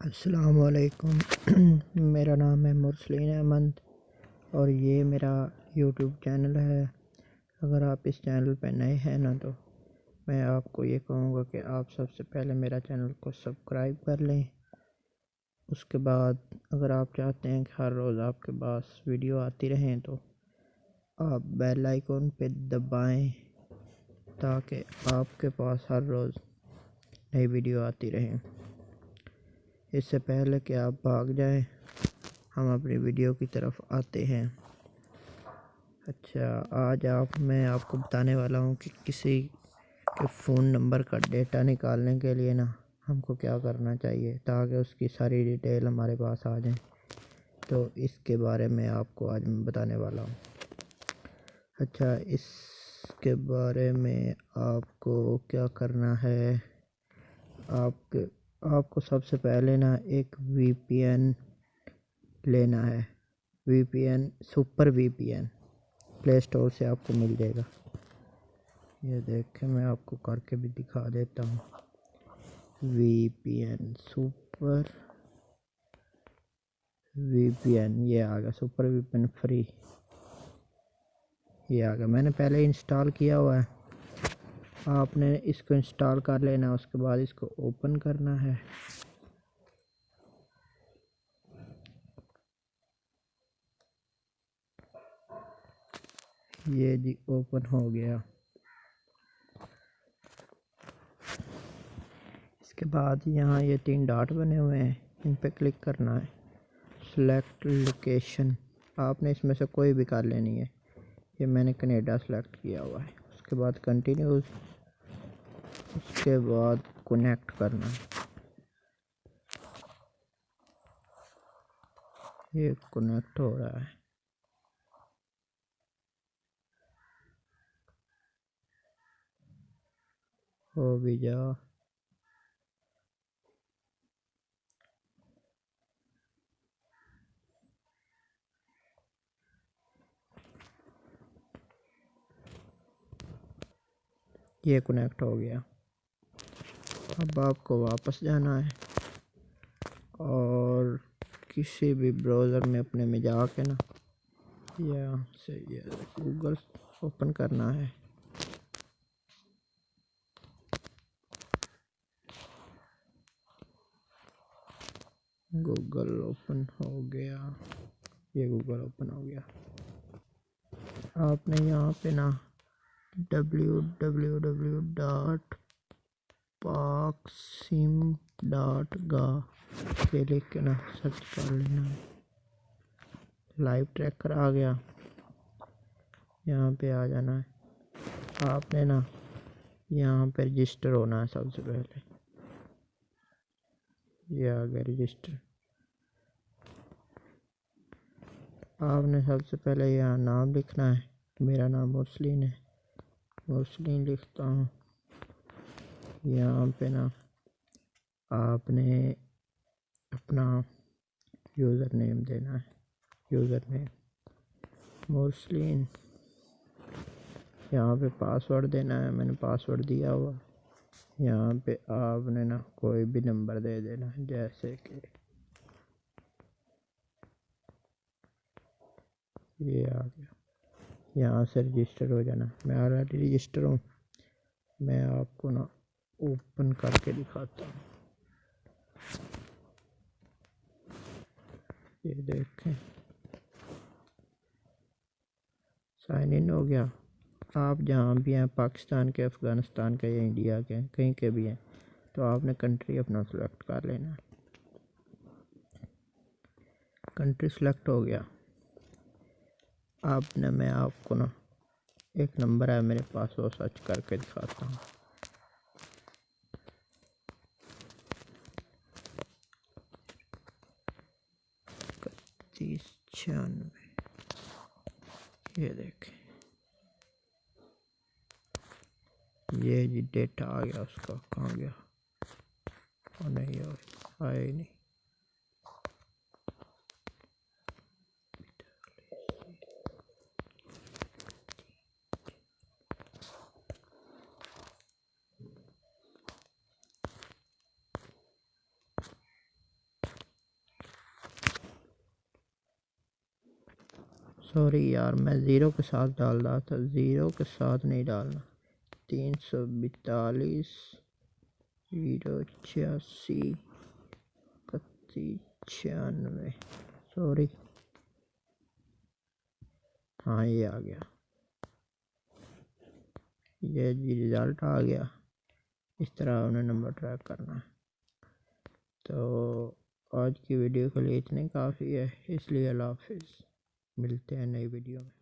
السلام علیکم۔ میرا نام ہے مرسلین احمد اور یہ میرا یوٹیوب چینل ہے۔ اگر آپ اس چینل پہ نئے ہیں نا تو میں آپ کو یہ کہوں گا کہ آپ سب سے پہلے میرا چینل کو سبسکرائب کر لیں۔ اس کے بعد اگر آپ چاہتے ہیں کہ ہر روز آپ کے پاس ویڈیو آتی رہیں تو آپ بیل آئیکن پہ دبائیں تاکہ آپ کے پاس ہر روز نئی ویڈیو آتی رہیں۔ اس سے پہلے کہ آپ بھاگ جائیں، ہم اپنی ویڈیو کی طرف آتے ہیں۔ اچھا آج آپ، میں آپ کو بتانے والا ہوں کہ کسی کے فون نمبر کا ڈیٹا نکالنے کے لیے نا ہم کو کیا کرنا چاہیے تاکہ اس کی ساری ڈیٹیل ہمارے پاس آ جائیں۔ تو اس کے بارے میں آپ کو آج میں بتانے والا ہوں۔ اچھا اس کے بارے میں آپ کو کیا کرنا ہے؟ آپ کے آپ کو سب سے پہلے نا ایک وی پی این لینا ہے۔ V P N, super V P N play store سے آپ کو مل جائے گا۔ یہ دیکھیں، میں آپ کو کر کے بھی دکھا دیتا ہوں۔ V P N, super V P N, یہ آ گیا۔ Super V P N free. یہ آ گیا۔ میں نے پہلے انسٹال کیا ہوا ہے۔ آپ نے اس کو انسٹال کر لینا، اس کے بعد اس کو اوپن کرنا ہے۔ یہ جی اوپن ہو گیا۔ اس کے بعد یہاں یہ تین ڈاٹ بنے ہوئے ہیں، ان پہ کلک کرنا ہے۔ سلیکٹ لوکیشن آپ نے اس میں سے کوئی بھی کر لینی ہے۔ یہ میں نے کنیڈا سلیکٹ کیا ہوا ہے۔ اس کے بعد کنٹینیوز اس کے بعد کنیکٹ کرنا۔ یہ کنیکٹ ہو رہا ہے۔ ہو بھی جا۔ یہ کنیکٹ ہو گیا۔ اب آپ کو واپس جانا ہے اور کسی بھی براؤزر میں اپنے میں جا کے نا یہاں سے یہ گوگل اوپن کرنا ہے۔ گوگل اوپن ہو گیا۔ یہ گوگل اوپن ہو گیا۔ آپ نے یہاں پہ نا ڈبلیو ڈبلیو ڈبلیو ڈاٹ پاک سم ڈاٹ گا کے لکھ کے نا سرچ کر لینا لائیو ٹریکر آ گیا یہاں پہ آ جانا ہے آپ نے نا یہاں پہ رجسٹر ہونا ہے سب سے پہلے یہ آ گیا رجسٹر آپ نے سب سے پہلے یہاں نام لکھنا ہے میرا نام مرسلین ہے مرسلین لکھتا ہوں یہاں پہ نا آپ نے اپنا یوزر نیم دینا ہے۔ یوزر نیم مرسلین یہاں پہ پاسورڈ دینا ہے۔ میں نے پاسورڈ دیا ہوا۔ یہاں پہ آپ نے نا کوئی بھی نمبر دے دینا ہے، جیسے کہ یہ آ گیا۔ یہاں سے رجسٹر ہو جانا۔ میں آلریڈی رجسٹر ہوں۔ میں آپ کو نا اوپن کر کے دکھاتا ہوں۔ یہ دیکھیں۔ سائن ان ہو گیا۔ آپ جہاں بھی ہیں، پاکستان کے، افغانستان کے یا انڈیا کے کہیں کے بھی ہیں، تو آپ نے کنٹری اپنا سلیکٹ کر لینا کنٹری سلیکٹ ہو گیا۔ آپ نے، میں آپ کو نا ایک نمبر ہے، میرے پاس وہ سرچ کر کے دکھاتا ہوں۔ تیس چھیانوے یہ دیکھیں یہ جی ڈیٹا آ گیا اس کا کہاں گیا نہیں آئے ہی نہیں سوری یار، میں زیرو کے ساتھ ڈال رہا تھا، زیرو کے ساتھ نہیں ڈالنا۔ تین سو بیتالیس، زیرو چھیاسی، اکتیس، چھیانوے۔ سوری۔ ہاں یہ آ گیا۔ یہ جی رزلٹ آ گیا۔ اس طرح انہیں نمبر ٹریک کرنا ہے۔ تو آج کی ویڈیو کے لیے اتنے کافی ہے۔ اس لیے اللہ حافظ۔ ملتے ہیں نئی ویڈیو میں۔